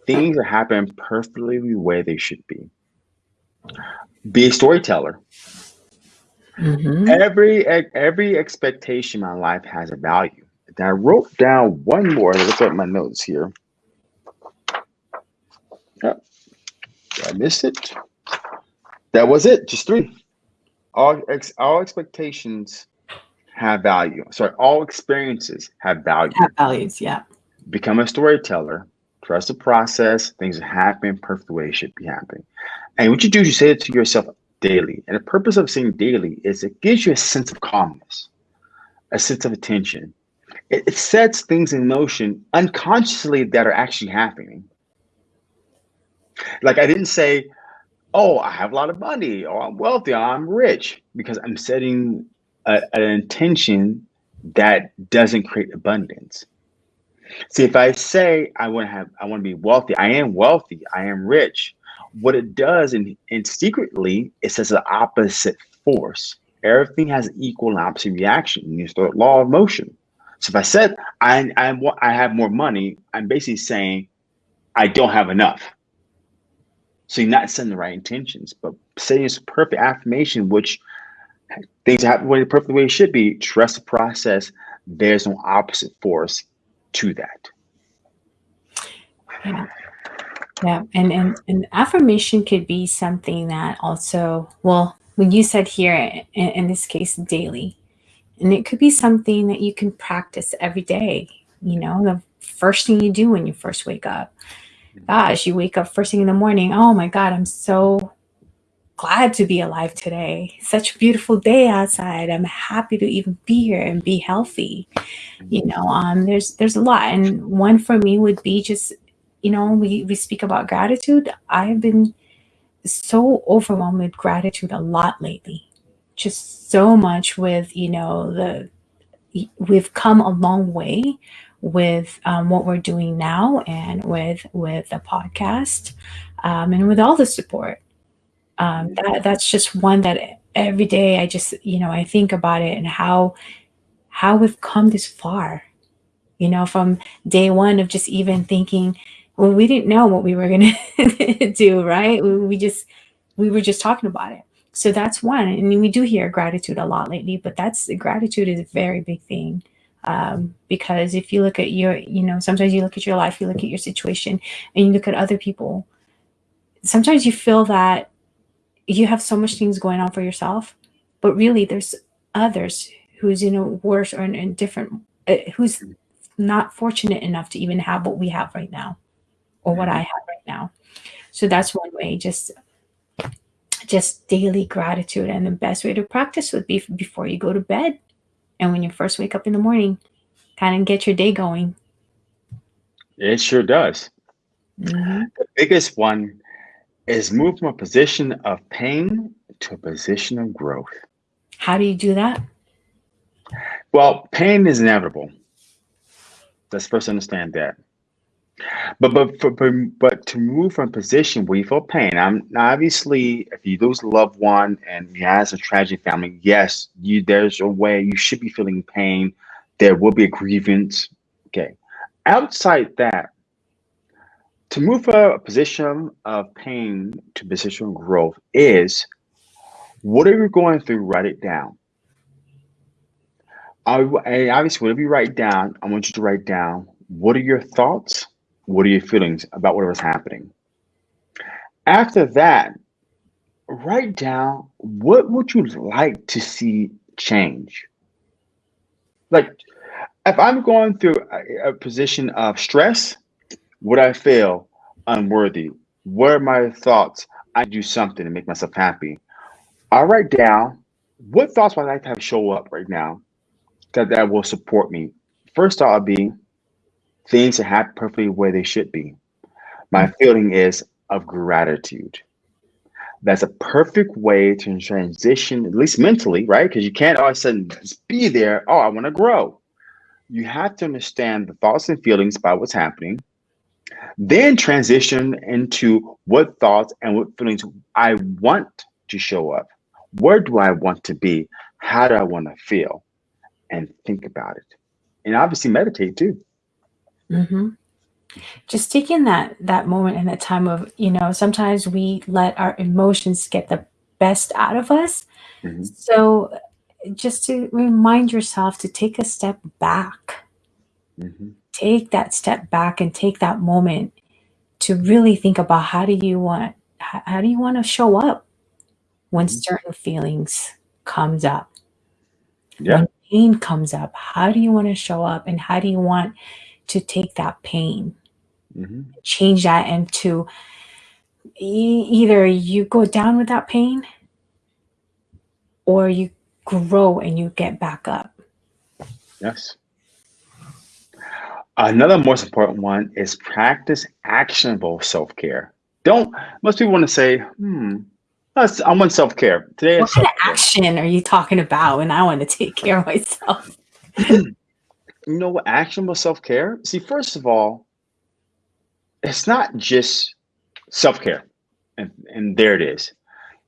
Things are happening perfectly the way they should be. Be a storyteller. Mm-hmm. Every every expectation in my life has a value. And I wrote down one more. Let's look at my notes here. Yep. I missed it. That was it. Just three. All ex, all expectations have value. Sorry, all experiences have value. Have values, yeah. Become a storyteller. Trust the process. Things happen perfect the way it should be happening. And what you do is you say it to yourself daily. And the purpose of saying daily is it gives you a sense of calmness, a sense of attention. It, it sets things in motion unconsciously that are actually happening. Like I didn't say, oh, I have a lot of money, or I'm wealthy, or I'm rich, because I'm setting a, an intention that doesn't create abundance. See, if I say I want to have, I want to be wealthy, I am wealthy, I am rich. What it does, and, and secretly, it says the opposite force. Everything has equal and opposite reaction. You start law of motion. So if I said I, I, I have more money, I'm basically saying I don't have enough. So you're not setting the right intentions, but saying it's a perfect affirmation, which things happen the perfect way it should be. Trust the process. There's no opposite force to that. Yeah. Yeah, and, and and affirmation could be something that also, well, when you said here in, in this case, daily, and it could be something that you can practice every day. You know, the first thing you do when you first wake up. Mm-hmm. Gosh, you wake up first thing in the morning. Oh my God, I'm so glad to be alive today. Such a beautiful day outside. I'm happy to even be here and be healthy. You know, um, there's there's a lot, and one for me would be just, you know, we we speak about gratitude. I've been so overwhelmed with gratitude a lot lately. Just so much with you know the we've come a long way with um, what we're doing now and with with the podcast um, and with all the support um, that that's just one that every day I just you know I think about it and how how we've come this far. You know, from day one of just even thinking, well, we didn't know what we were gonna do, right? We, we just we were just talking about it. So that's one, and we do hear gratitude a lot lately, but that's gratitude is a very big thing. Um, because if you look at your, you know, sometimes you look at your life, you look at your situation, and you look at other people. Sometimes you feel that you have so much things going on for yourself, but really there's others who's in a worse or in a different, uh, who's not fortunate enough to even have what we have right now or what I mm-hmm. have right now. So that's one way, just just daily gratitude. And the best way to practice would be before you go to bed and when you first wake up in the morning, kind of get your day going. It sure does. Mm-hmm. The biggest one is move from a position of pain to a position of growth. How do you do that? Well, pain is inevitable. Let's first understand that. But but for, but to move from a position where you feel pain, I'm obviously if you lose a loved one and you have a tragic family, yes, you there's a way you should be feeling pain. There will be a grievance. Okay. Outside that, to move from a position of pain to position of growth is what are you going through? Write it down. I, obviously, whatever you write down, I want you to write down what are your thoughts, what are your feelings about whatever's happening. After that, write down what would you like to see change. Like, if I'm going through a, a position of stress, would I feel unworthy? What are my thoughts? I do something to make myself happy. I write down what thoughts would I like to have show up right now that, that will support me. First thought would be things that happen perfectly where they should be. My feeling is of gratitude. That's a perfect way to transition, at least mentally, right? Because you can't all of a sudden just be there. Oh, I want to grow. You have to understand the thoughts and feelings about what's happening then transition into what thoughts and what feelings I want to show up. Where do I want to be? How do I want to feel? And think about it. And obviously meditate too. Mm-hmm. Just taking that that moment and that time of, you know, sometimes we let our emotions get the best out of us. Mm-hmm. So just to remind yourself to take a step back. Mm-hmm take that step back and take that moment to really think about how do you want how, do you want to show up when mm-hmm. certain feelings comes up yeah. when pain comes up how do you want to show up and how do you want to take that pain mm-hmm. change that into e- either you go down with that pain or you grow and you get back up yes Another most important one is practice actionable self care. Don't most people want to say, hmm, I want self care. Today, what kind of action are you talking about when I want to take care of myself? you know what actionable self care? See, first of all, it's not just self care, and, and there it is.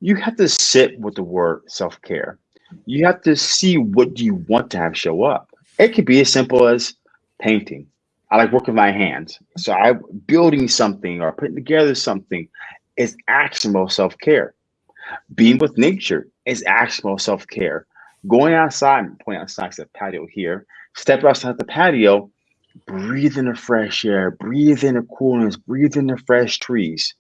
You have to sit with the word self care. You have to see what do you want to have show up. It could be as simple as painting I like working my hands. So I building something or putting together something is actionable self-care. Being with nature is actionable self-care. Going outside, point outside the patio here, step outside the patio, breathe in the fresh air, breathe in the coolness, breathe in the fresh trees.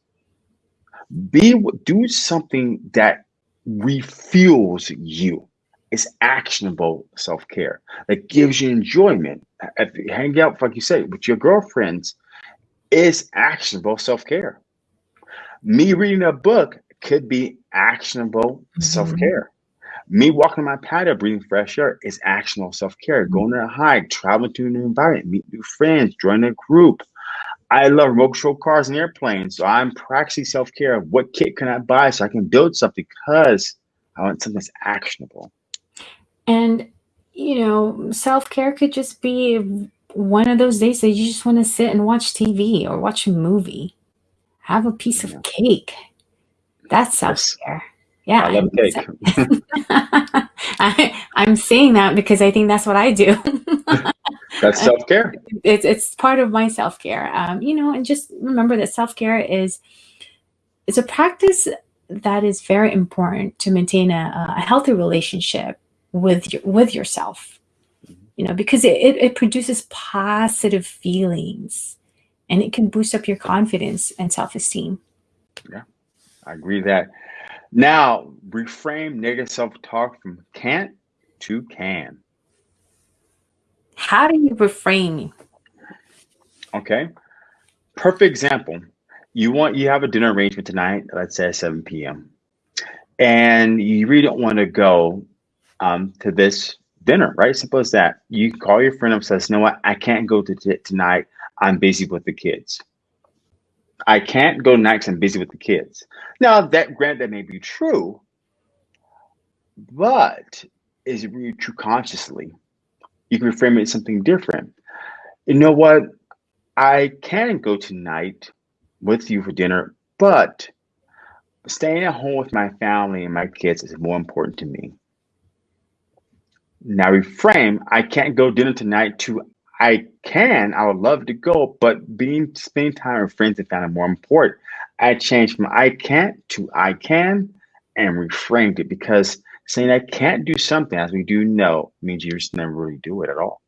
Be do something that refuels you. It's actionable self-care that gives you enjoyment. If you hang out, like you say, with your girlfriends, is actionable self-care. Me reading a book could be actionable mm-hmm. self-care. Me walking my patio, breathing fresh air is actionable self-care. Mm-hmm. Going on a hike, traveling to a new environment, meet new friends, join a group. I love remote control cars and airplanes. So I'm practicing self-care what kit can I buy so I can build something because I want something that's actionable. And you know, self-care could just be one of those days that you just want to sit and watch TV or watch a movie. Have a piece of cake. That's self-care. Yeah. I love cake. I, I'm saying that because I think that's what I do. that's self-care. It's, it's part of my self-care. Um, you know, and just remember that self-care is it's a practice that is very important to maintain a, a healthy relationship with your, with yourself. Mm-hmm. You know, because it, it, it produces positive feelings and it can boost up your confidence and self-esteem. Yeah, I agree that. Now, reframe negative self-talk from can't to can. How do you reframe? Okay. Perfect example. You want you have a dinner arrangement tonight, let's say 7 p.m. And you really don't want to go um, to this dinner, right? Simple as that. You call your friend up and says, you know what, I can't go to t- tonight. I'm busy with the kids. I can't go next. I'm busy with the kids. Now, that grant that may be true, but is it really true consciously? You can reframe it as something different. You know what? I can go tonight with you for dinner, but staying at home with my family and my kids is more important to me. Now reframe, I can't go dinner tonight to I can, I would love to go, but being spending time with friends and family more important. I changed from I can't to I can and reframed it because saying I can't do something as we do know means you just never really do it at all.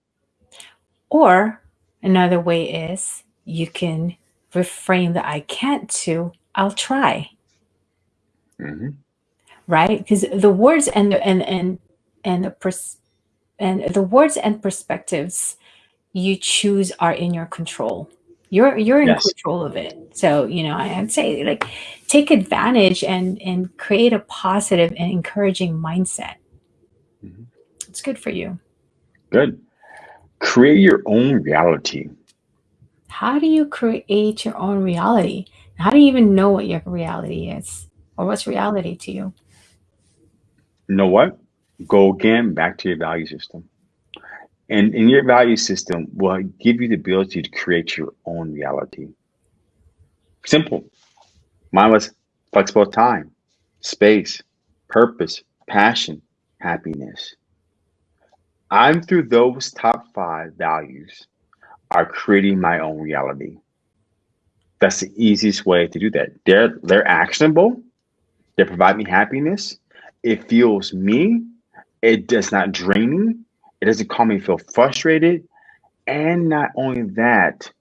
Or another way is you can reframe the I can't to I'll try. Mm-hmm. Right? Because the words and the and and and the pers- and the words and perspectives you choose are in your control. You're you're in yes. control of it. So, you know, I'd say like take advantage and and create a positive and encouraging mindset. Mm-hmm. It's good for you. Good. Create your own reality. How do you create your own reality? How do you even know what your reality is? Or what's reality to you? You know what? Go again back to your value system. And in your value system will give you the ability to create your own reality. Simple. Mine was flexible time, space, purpose, passion, happiness. I'm through those top five values are creating my own reality. That's the easiest way to do that. They're they're actionable. They provide me happiness. It fuels me. It does not drain me. It doesn't cause me feel frustrated. And not only that,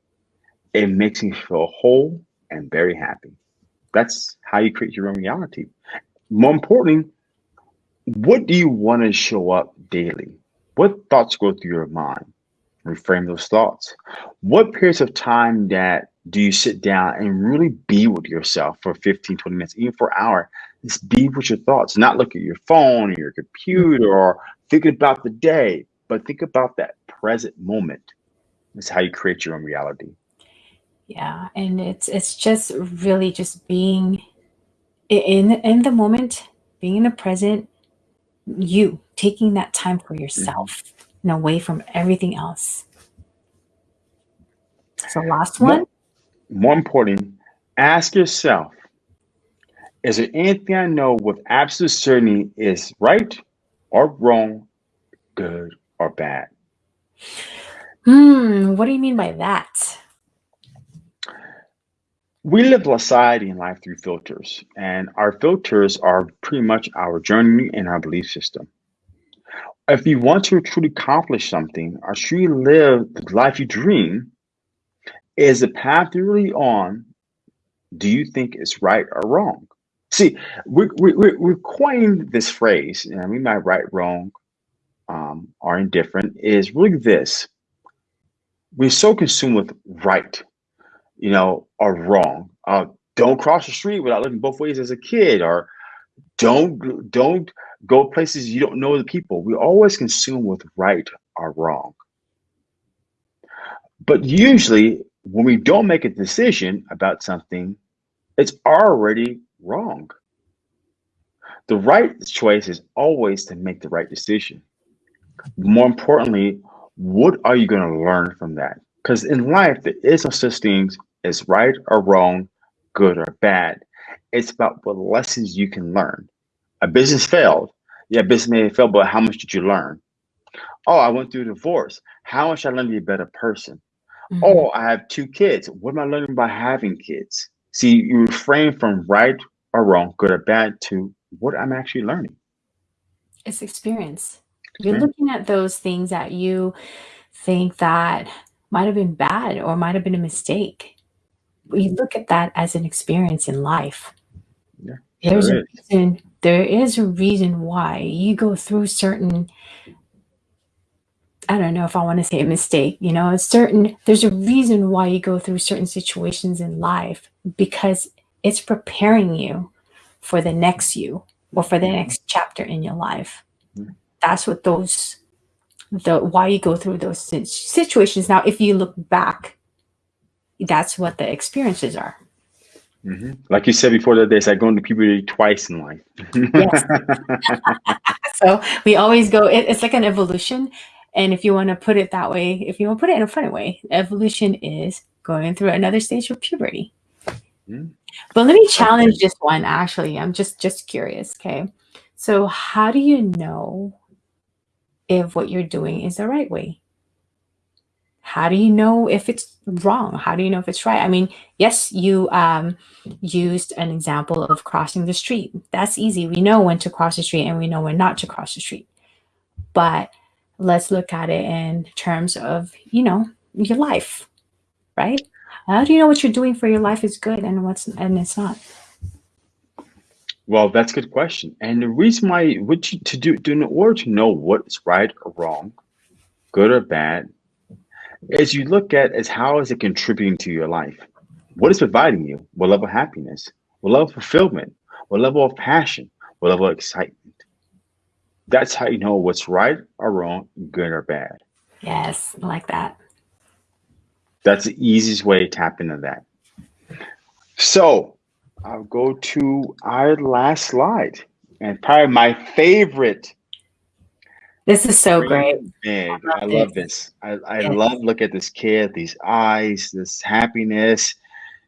it makes me feel whole and very happy. That's how you create your own reality. More importantly, what do you want to show up daily? What thoughts go through your mind? Reframe those thoughts. What periods of time that do you sit down and really be with yourself for 15, 20 minutes, even for an hour? Just be with your thoughts, not look at your phone or your computer or thinking about the day, but think about that present moment. Is how you create your own reality. Yeah, and it's it's just really just being in in the moment, being in the present, you taking that time for yourself mm-hmm. and away from everything else. So last one. More, more important, ask yourself, is there anything I know with absolute certainty is right or wrong, good or bad? Hmm, what do you mean by that? We live society and life through filters, and our filters are pretty much our journey and our belief system. if you want to truly accomplish something or truly live the life you dream, is the path you're really on, do you think it's right or wrong? See, we, we, we, we coined this phrase, and we might right, wrong, um, or indifferent, is really this. We're so consumed with right, you know, or wrong. Uh, don't cross the street without looking both ways as a kid, or don't don't go places you don't know the people. We always consume with right or wrong. But usually, when we don't make a decision about something, it's already wrong. The right choice is always to make the right decision. More importantly, what are you going to learn from that? Because in life, there is no such things as right or wrong, good or bad. It's about what lessons you can learn. A business failed. Yeah, business may have failed, but how much did you learn? Oh, I went through a divorce. How much I learned to be a better person? Mm-hmm. Oh, I have two kids. What am I learning by having kids? See, you refrain from right or wrong, good or bad, to what I'm actually learning. It's experience. You're looking at those things that you think that might have been bad or might have been a mistake. We look at that as an experience in life. Yeah, There's a reason there is a reason why you go through certain I don't know if I want to say a mistake, you know, a certain there's a reason why you go through certain situations in life because it's preparing you for the next you or for the mm-hmm. next chapter in your life. Mm-hmm. That's what those the why you go through those situations. Now, if you look back, that's what the experiences are. Mm-hmm. Like you said before, that there's like going to puberty twice in life. yes. so we always go. It, it's like an evolution, and if you want to put it that way, if you want to put it in a funny way, evolution is going through another stage of puberty. Mm-hmm. But let me challenge this one. Actually, I'm just just curious. Okay, so how do you know if what you're doing is the right way? How do you know if it's wrong? How do you know if it's right? I mean, yes, you um, used an example of crossing the street. That's easy. We know when to cross the street and we know when not to cross the street. But let's look at it in terms of, you know, your life, right? How do you know what you're doing for your life is good and what's and it's not? Well, that's a good question. And the reason why what you to do, do in order to know what's right or wrong, good or bad, is you look at as how is it contributing to your life? What is providing you? What level of happiness? What level of fulfillment? What level of passion? What level of excitement? That's how you know what's right or wrong, good or bad. Yes, I like that. That's the easiest way to tap into that. So I'll go to our last slide and probably my favorite. This is so great. Man, I love, I love this. I, I love look at this kid, these eyes, this happiness.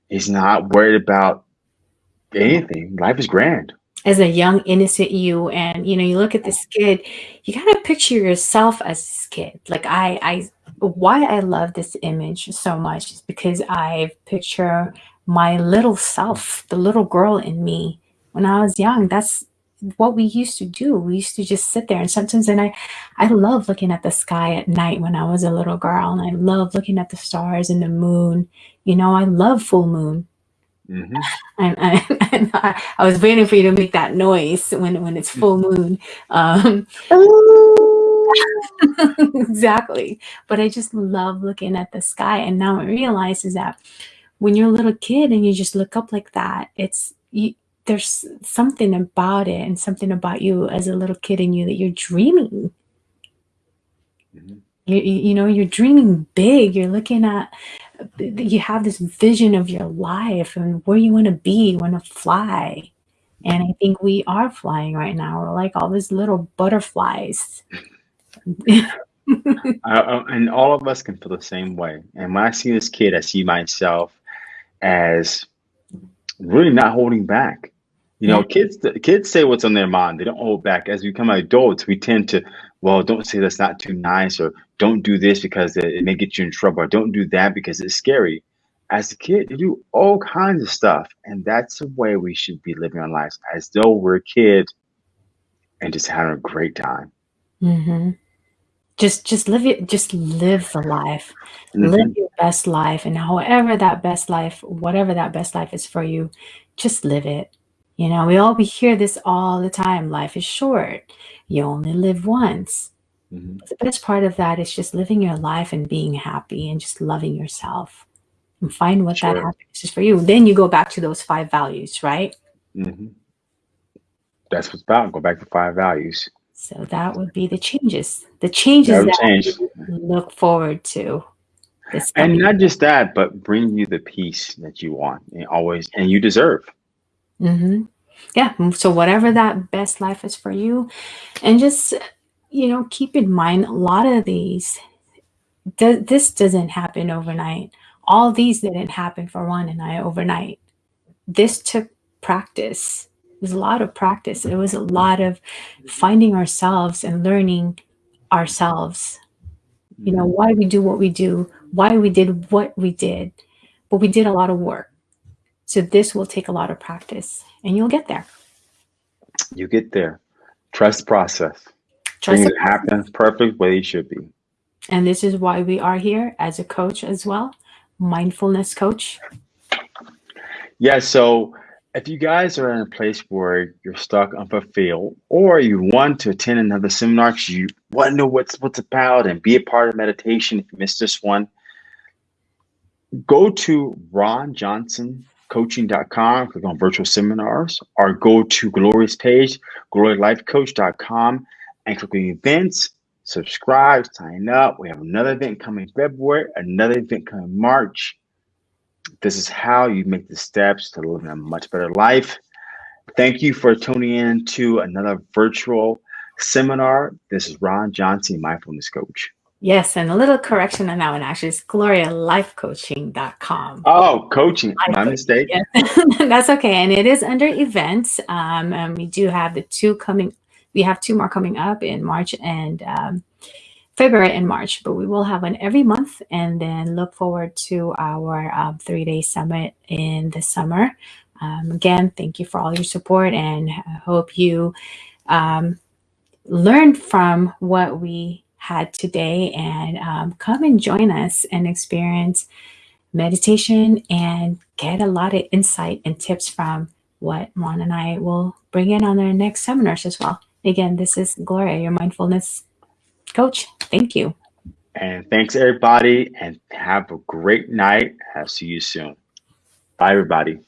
He's not worried about anything. Life is grand as a young innocent you and you know you look at this kid you gotta picture yourself as this kid like i i why i love this image so much is because i picture my little self the little girl in me. When i was young that's what we used to do. We used to just sit there and sometimes and i i love looking at the sky at night when i was a little girl and i love looking at the stars and the moon. You know i love full moon. Mm-hmm. And, I, and I, I, was waiting for you to make that noise when when it's full moon. Um, exactly. But I just love looking at the sky, and now I realize is that when you're a little kid and you just look up like that, it's you, there's something about it and something about you as a little kid in you that you're dreaming. Mm-hmm. You, you know, you're dreaming big. You're looking at you have this vision of your life and where you want to be, you want to fly. And I think we are flying right now. We're like all these little butterflies. I, and all of us can feel the same way. And when I see this kid, I see myself as really not holding back. You know, kids kids say what's on their mind. They don't hold back. As we become adults, we tend to, well, don't say that's not too nice, or don't do this because it, may get you in trouble, or don't do that because it's scary. As a kid, you do all kinds of stuff, and that's the way we should be living our lives, as though we're a kid and just having a great time. Mm-hmm. Just, just live it. Just live the life. Mm-hmm. Live your best life, and however that best life, whatever that best life is for you, just live it. You know, we all we hear this all the time. Life is short. You only live once. Mm-hmm. The best part of that is just living your life and being happy and just loving yourself and find what sure. that happiness is for you. Then you go back to those five values, right? Mm-hmm. That's what's about. Go back to five values. So that would be the changes. The changes that, that change. look forward to. And not just that, but bring you the peace that you want and always and you deserve. Mm-hmm. Yeah. So whatever that best life is for you, and just you know keep in mind a lot of these. this doesn't happen overnight. All these didn't happen for Juan and I overnight. This took practice was a lot of practice. It was a lot of finding ourselves and learning ourselves. You know, why we do what we do, why we did what we did, but we did a lot of work. So this will take a lot of practice and you'll get there. You get there. Trust process. Trust Things happen perfect way it should be. And this is why we are here as a coach as well, mindfulness coach. Yeah, so if you guys are in a place where you're stuck unfulfilled or you want to attend another seminar because you want to know what's what's about and be a part of meditation if you missed this one go to ronjohnsoncoaching.com click on virtual seminars or go to gloria's page glorialifecoach.com and click on events subscribe sign up. We have another event coming february another event coming march this is how you make the steps to live a much better life. Thank you for tuning in to another virtual seminar. This is Ron Johnson, mindfulness coach. Yes, and a little correction on that one actually is glorialifecoaching.com. Oh, coaching. Life My mistake. Yes. That's okay. And it is under events. Um, and we do have the two coming, we have two more coming up in March and um, February and March, but we will have one every month and then look forward to our um, three day summit in the summer. Um, again, thank you for all your support and I hope you um, learned from what we had today and um, come and join us and experience meditation and get a lot of insight and tips from what Juan and I will bring in on our next seminars as well. Again, this is Gloria, your mindfulness coach. Thank you. And thanks, everybody. And have a great night. I'll see you soon. Bye, everybody.